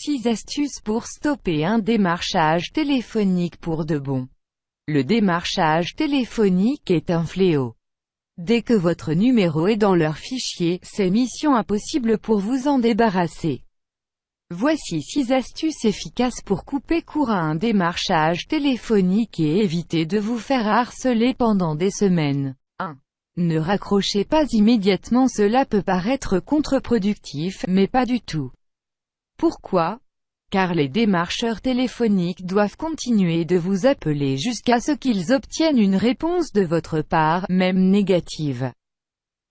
6 astuces pour stopper un démarchage téléphonique pour de bon. Le démarchage téléphonique est un fléau. Dès que votre numéro est dans leur fichier, c'est mission impossible pour vous en débarrasser. Voici 6 astuces efficaces pour couper court à un démarchage téléphonique et éviter de vous faire harceler pendant des semaines. 1. Ne raccrochez pas immédiatement cela peut paraître contre-productif, mais pas du tout. Pourquoi? Car les démarcheurs téléphoniques doivent continuer de vous appeler jusqu'à ce qu'ils obtiennent une réponse de votre part, même négative.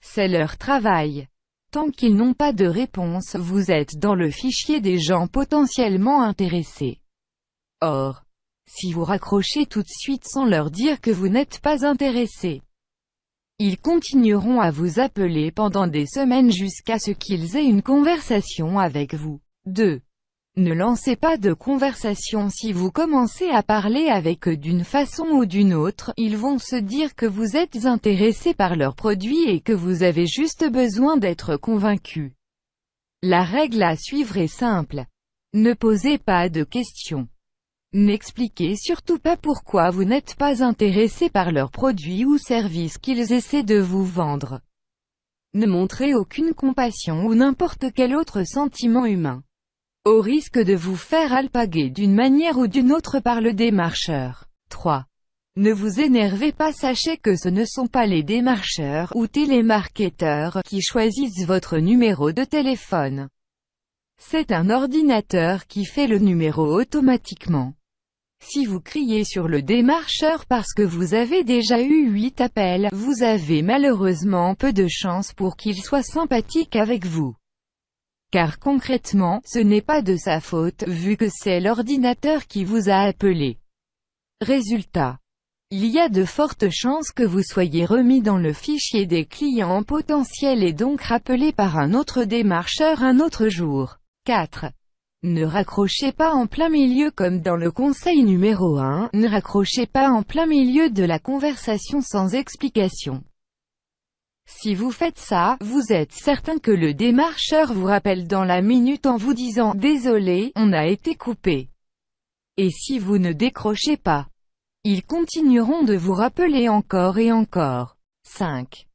C'est leur travail. Tant qu'ils n'ont pas de réponse, vous êtes dans le fichier des gens potentiellement intéressés. Or, si vous raccrochez tout de suite sans leur dire que vous n'êtes pas intéressé, ils continueront à vous appeler pendant des semaines jusqu'à ce qu'ils aient une conversation avec vous. 2. Ne lancez pas de conversation si vous commencez à parler avec eux d'une façon ou d'une autre, ils vont se dire que vous êtes intéressé par leurs produits et que vous avez juste besoin d'être convaincu. La règle à suivre est simple. Ne posez pas de questions. N'expliquez surtout pas pourquoi vous n'êtes pas intéressé par leurs produits ou services qu'ils essaient de vous vendre. Ne montrez aucune compassion ou n'importe quel autre sentiment humain au risque de vous faire alpaguer d'une manière ou d'une autre par le démarcheur. 3. Ne vous énervez pas sachez que ce ne sont pas les démarcheurs ou télémarketeurs qui choisissent votre numéro de téléphone. C'est un ordinateur qui fait le numéro automatiquement. Si vous criez sur le démarcheur parce que vous avez déjà eu 8 appels, vous avez malheureusement peu de chance pour qu'il soit sympathique avec vous. Car concrètement, ce n'est pas de sa faute, vu que c'est l'ordinateur qui vous a appelé. Résultat. Il y a de fortes chances que vous soyez remis dans le fichier des clients potentiels et donc rappelé par un autre démarcheur un autre jour. 4. Ne raccrochez pas en plein milieu comme dans le conseil numéro 1, ne raccrochez pas en plein milieu de la conversation sans explication. Si vous faites ça, vous êtes certain que le démarcheur vous rappelle dans la minute en vous disant « Désolé, on a été coupé ». Et si vous ne décrochez pas, ils continueront de vous rappeler encore et encore. 5.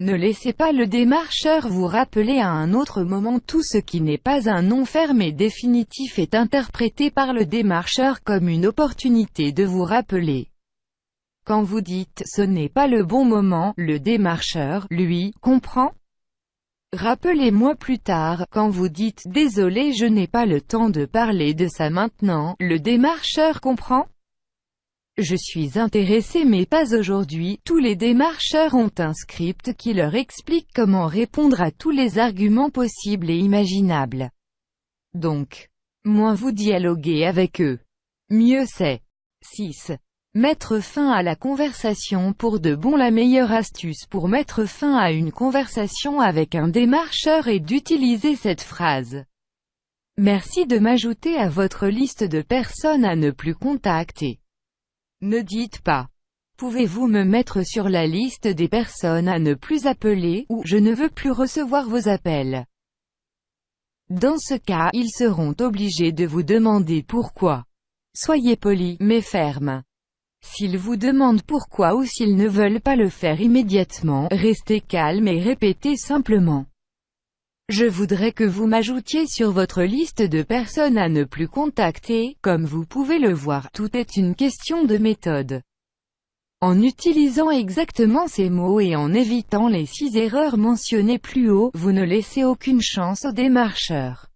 Ne laissez pas le démarcheur vous rappeler à un autre moment tout ce qui n'est pas un nom fermé définitif est interprété par le démarcheur comme une opportunité de vous rappeler. Quand vous dites « ce n'est pas le bon moment », le démarcheur, lui, comprend? Rappelez-moi plus tard, quand vous dites « désolé je n'ai pas le temps de parler de ça maintenant », le démarcheur comprend? Je suis intéressé mais pas aujourd'hui, tous les démarcheurs ont un script qui leur explique comment répondre à tous les arguments possibles et imaginables. Donc, moins vous dialoguez avec eux, mieux c'est. 6. Mettre fin à la conversation pour de bon La meilleure astuce pour mettre fin à une conversation avec un démarcheur est d'utiliser cette phrase. Merci de m'ajouter à votre liste de personnes à ne plus contacter. Ne dites pas. Pouvez-vous me mettre sur la liste des personnes à ne plus appeler, ou « Je ne veux plus recevoir vos appels ». Dans ce cas, ils seront obligés de vous demander pourquoi. Soyez poli, mais ferme. S'ils vous demandent pourquoi ou s'ils ne veulent pas le faire immédiatement, restez calme et répétez simplement. Je voudrais que vous m'ajoutiez sur votre liste de personnes à ne plus contacter, comme vous pouvez le voir, tout est une question de méthode. En utilisant exactement ces mots et en évitant les six erreurs mentionnées plus haut, vous ne laissez aucune chance aux démarcheurs.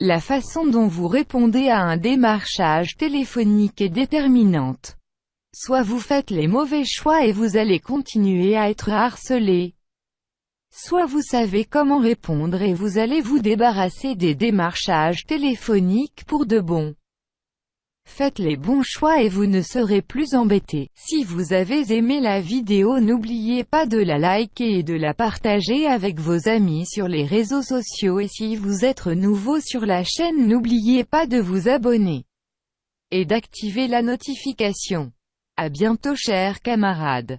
La façon dont vous répondez à un démarchage téléphonique est déterminante. Soit vous faites les mauvais choix et vous allez continuer à être harcelé. Soit vous savez comment répondre et vous allez vous débarrasser des démarchages téléphoniques pour de bon. Faites les bons choix et vous ne serez plus embêté. Si vous avez aimé la vidéo n'oubliez pas de la liker et de la partager avec vos amis sur les réseaux sociaux et si vous êtes nouveau sur la chaîne n'oubliez pas de vous abonner et d'activer la notification. À bientôt chers camarades.